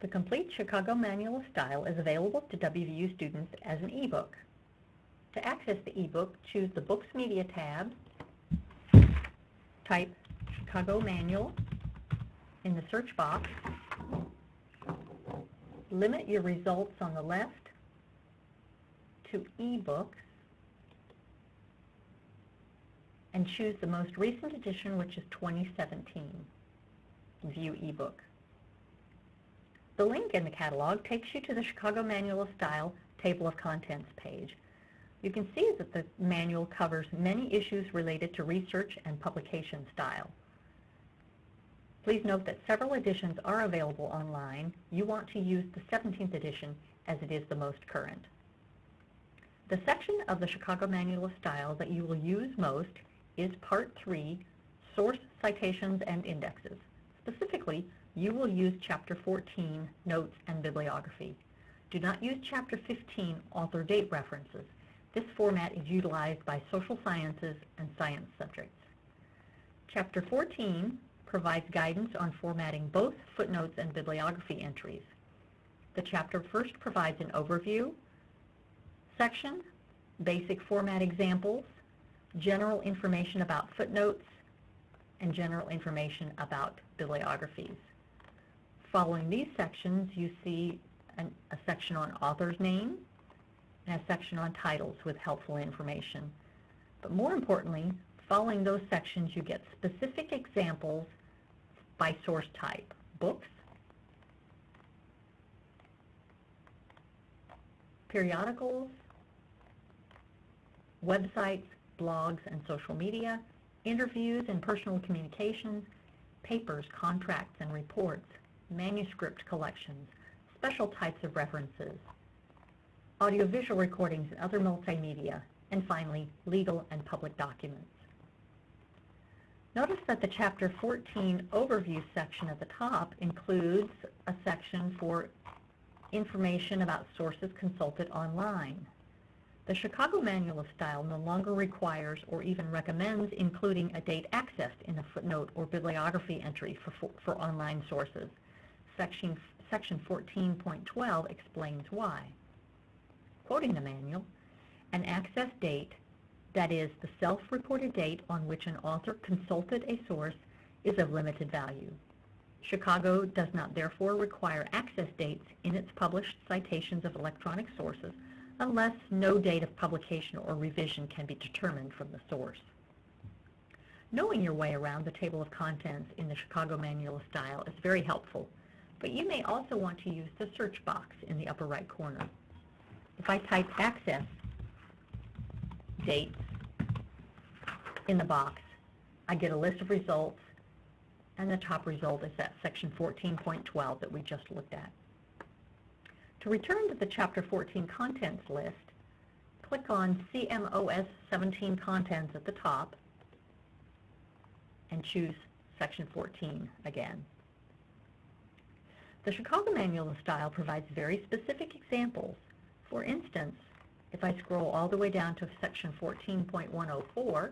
The complete Chicago Manual of Style is available to WVU students as an ebook. To access the ebook, choose the Books Media tab, type Chicago Manual in the search box, limit your results on the left to ebooks, and choose the most recent edition, which is 2017. View ebook. The link in the catalog takes you to the Chicago Manual of Style Table of Contents page. You can see that the manual covers many issues related to research and publication style. Please note that several editions are available online. You want to use the 17th edition as it is the most current. The section of the Chicago Manual of Style that you will use most is Part 3, Source Citations and Indexes. Specifically, you will use Chapter 14, Notes and Bibliography. Do not use Chapter 15, Author Date References. This format is utilized by social sciences and science subjects. Chapter 14 provides guidance on formatting both footnotes and bibliography entries. The chapter first provides an overview section, basic format examples, general information about footnotes, and general information about bibliographies. Following these sections, you see an, a section on author's name and a section on titles with helpful information. But more importantly, following those sections, you get specific examples by source type, books, periodicals, websites, blogs and social media, interviews and personal communications, papers, contracts and reports, manuscript collections, special types of references, audiovisual recordings and other multimedia, and finally, legal and public documents. Notice that the Chapter 14 Overview section at the top includes a section for information about sources consulted online. The Chicago Manual of Style no longer requires or even recommends including a date accessed in a footnote or bibliography entry for, for, for online sources. Section, section 14.12 explains why. Quoting the manual, an access date, that is, the self-reported date on which an author consulted a source, is of limited value. Chicago does not therefore require access dates in its published citations of electronic sources unless no date of publication or revision can be determined from the source. Knowing your way around the table of contents in the Chicago Manual of Style is very helpful, but you may also want to use the search box in the upper right corner. If I type access dates in the box, I get a list of results, and the top result is that section 14.12 that we just looked at. To return to the Chapter 14 Contents list, click on CMOS 17 Contents at the top and choose Section 14 again. The Chicago Manual of Style provides very specific examples. For instance, if I scroll all the way down to Section 14.104,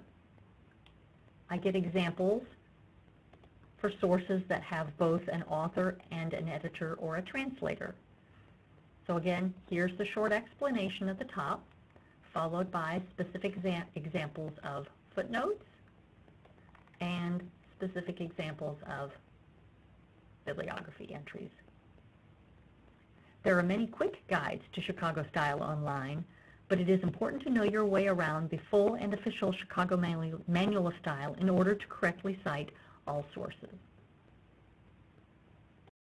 I get examples for sources that have both an author and an editor or a translator. So again, here's the short explanation at the top, followed by specific examples of footnotes and specific examples of bibliography entries. There are many quick guides to Chicago Style online, but it is important to know your way around the full and official Chicago Manual of Style in order to correctly cite all sources.